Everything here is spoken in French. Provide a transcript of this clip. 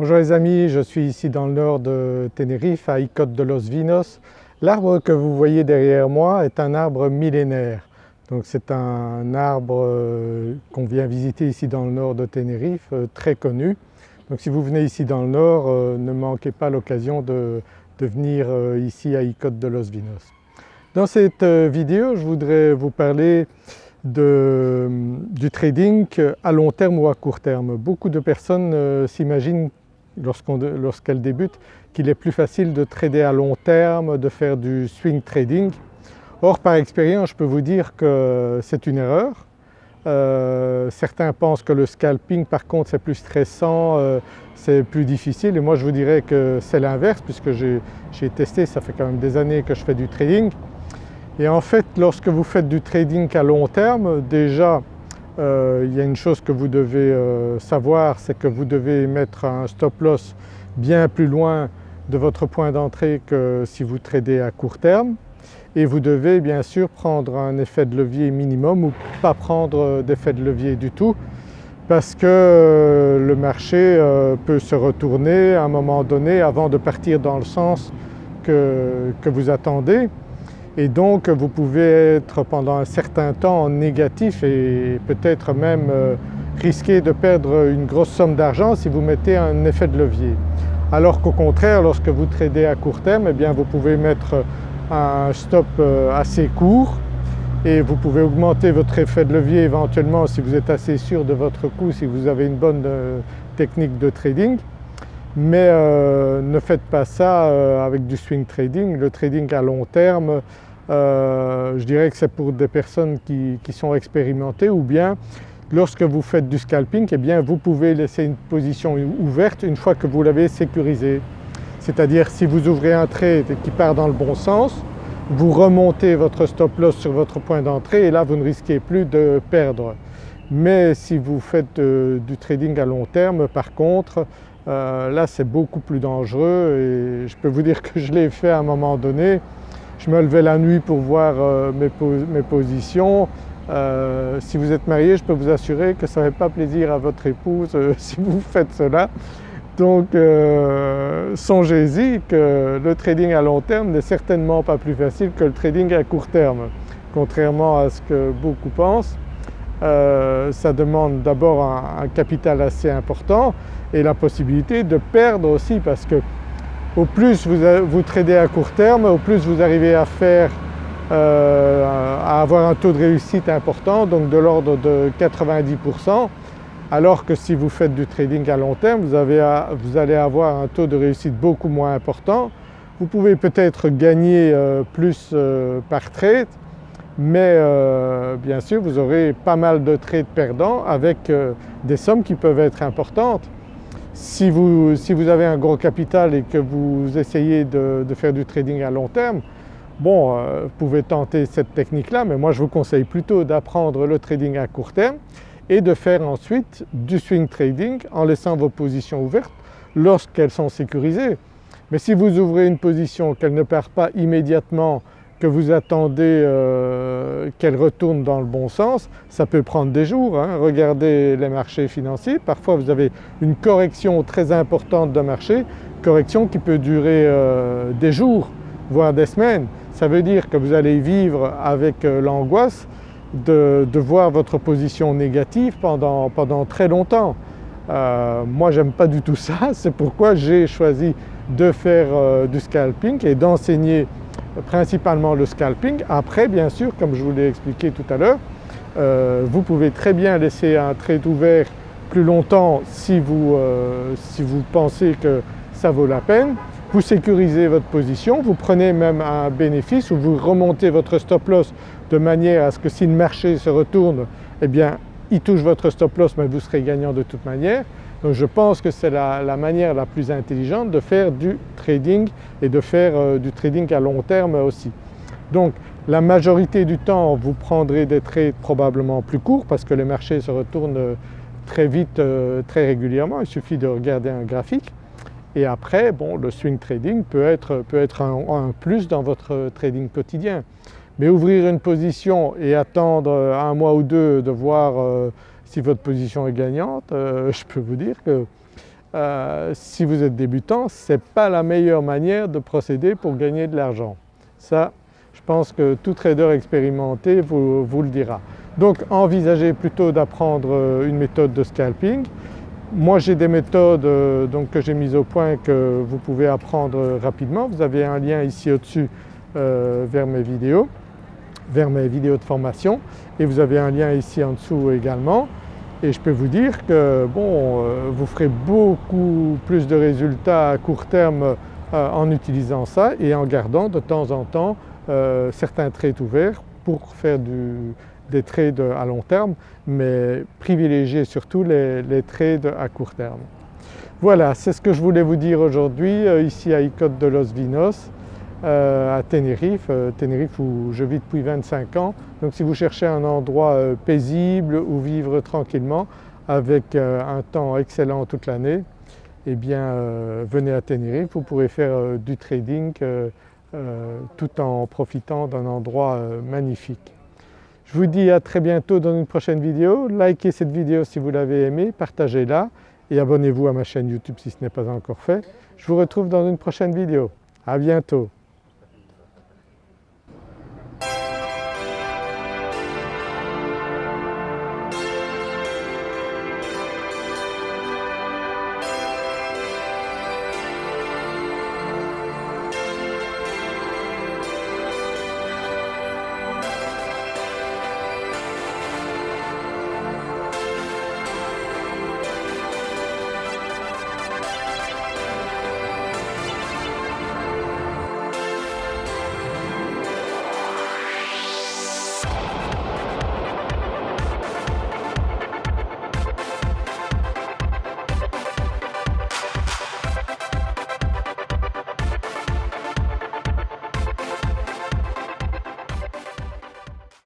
Bonjour les amis, je suis ici dans le nord de Tenerife à Icote de los Vinos. L'arbre que vous voyez derrière moi est un arbre millénaire. Donc c'est un arbre euh, qu'on vient visiter ici dans le nord de Tenerife, euh, très connu. Donc si vous venez ici dans le nord, euh, ne manquez pas l'occasion de, venir ici à Icote de los Vinos. Dans cette vidéo, je voudrais vous parler du trading à long terme ou à court terme. Beaucoup de personnes s'imaginent lorsqu'elle débute qu'il est plus facile de trader à long terme, de faire du swing trading. Or par expérience je peux vous dire que c'est une erreur. Euh, certains pensent que le scalping par contre c'est plus stressant, euh, c'est plus difficile et moi je vous dirais que c'est l'inverse puisque j'ai testé, ça fait quand même des années que je fais du trading. Et en fait lorsque vous faites du trading à long terme déjà euh, il y a une chose que vous devez euh, savoir, c'est que vous devez mettre un stop loss bien plus loin de votre point d'entrée que si vous tradez à court terme. Et vous devez bien sûr prendre un effet de levier minimum ou pas prendre d'effet de levier du tout parce que euh, le marché peut se retourner à un moment donné avant de partir dans le sens que vous attendez et donc vous pouvez être pendant un certain temps négatif et peut-être même euh, risquer de perdre une grosse somme d'argent si vous mettez un effet de levier. Alors qu'au contraire lorsque vous tradez à court terme eh bien vous pouvez mettre un stop euh, assez court et vous pouvez augmenter votre effet de levier éventuellement si vous êtes assez sûr de votre coup, si vous avez une bonne euh, technique de trading. Mais ne faites pas ça avec du swing trading. Le trading à long terme euh, je dirais que c'est pour des personnes qui, sont expérimentées ou bien lorsque vous faites du scalping, eh bien vous pouvez laisser une position ouverte une fois que vous l'avez sécurisé. C'est-à-dire si vous ouvrez un trade qui part dans le bon sens, vous remontez votre stop loss sur votre point d'entrée et là vous ne risquez plus de perdre. Mais si vous faites euh, du trading à long terme par contre, euh, là c'est beaucoup plus dangereux et je peux vous dire que je l'ai fait à un moment donné je me levais la nuit pour voir euh, mes, positions. Euh, si vous êtes marié, je peux vous assurer que ça ne fait pas plaisir à votre épouse euh, si vous faites cela. Donc songez-y que le trading à long terme n'est certainement pas plus facile que le trading à court terme, contrairement à ce que beaucoup pensent. ça demande d'abord un, capital assez important et la possibilité de perdre aussi parce que au plus vous, tradez à court terme, au plus vous arrivez à faire euh, à avoir un taux de réussite important, donc de l'ordre de 90%, alors que si vous faites du trading à long terme, vous, allez avoir un taux de réussite beaucoup moins important. Vous pouvez peut-être gagner euh, plus euh, par trade, mais bien sûr vous aurez pas mal de trades perdants avec des sommes qui peuvent être importantes. Si vous, avez un gros capital et que vous essayez de, faire du trading à long terme, bon, euh, vous pouvez tenter cette technique-là, mais moi je vous conseille plutôt d'apprendre le trading à court terme et de faire ensuite du swing trading en laissant vos positions ouvertes lorsqu'elles sont sécurisées. Mais si vous ouvrez une position qu'elle ne perd pas immédiatement que vous attendez euh, qu'elle retourne dans le bon sens, ça peut prendre des jours. Hein. Regardez les marchés financiers, parfois vous avez une correction très importante d'un marché, correction qui peut durer euh, des jours, voire des semaines. Ça veut dire que vous allez vivre avec euh, l'angoisse de, voir votre position négative pendant, pendant très longtemps. moi j'aime pas du tout ça, c'est pourquoi j'ai choisi de faire du scalping et d'enseigner principalement le scalping. Après bien sûr comme je vous l'ai expliqué tout à l'heure, euh, vous pouvez très bien laisser un trade ouvert plus longtemps si vous, euh, si vous pensez que ça vaut la peine. Vous sécurisez votre position, vous prenez même un bénéfice ou vous remontez votre stop loss de manière à ce que si le marché se retourne, eh bien il touche votre stop loss mais vous serez gagnant de toute manière. Donc je pense que c'est la, manière la plus intelligente de faire du trading et de faire euh, du trading à long terme aussi. Donc la majorité du temps vous prendrez des trades probablement plus courts parce que les marchés se retournent euh, très vite, euh, très régulièrement, il suffit de regarder un graphique. Et après, bon, le swing trading peut être, peut être un, plus dans votre trading quotidien. Mais ouvrir une position et attendre un mois ou deux de voir si votre position est gagnante, euh, je peux vous dire que euh, si vous êtes débutant, ce n'est pas la meilleure manière de procéder pour gagner de l'argent. Ça, je pense que tout trader expérimenté vous, le dira. Donc envisagez plutôt d'apprendre euh, une méthode de scalping. Moi j'ai des méthodes euh, donc, que j'ai mises au point que vous pouvez apprendre rapidement. Vous avez un lien ici au-dessus vers mes vidéos, vers mes vidéos de formation et vous avez un lien ici en dessous également. Et je peux vous dire que bon, euh, vous ferez beaucoup plus de résultats à court terme euh, en utilisant ça et en gardant de temps en temps euh, certains trades ouverts pour faire des trades à long terme mais privilégiez surtout les, trades à court terme. Voilà, c'est ce que je voulais vous dire aujourd'hui ici à Icote de Los Vinos. Euh, à Tenerife, euh, Tenerife où je vis depuis 25 ans. Donc si vous cherchez un endroit euh, paisible où vivre tranquillement avec un temps excellent toute l'année, eh bien venez à Tenerife, vous pourrez faire du trading tout en profitant d'un endroit magnifique. Je vous dis à très bientôt dans une prochaine vidéo. Likez cette vidéo si vous l'avez aimée, partagez-la et abonnez-vous à ma chaîne YouTube si ce n'est pas encore fait. Je vous retrouve dans une prochaine vidéo. À bientôt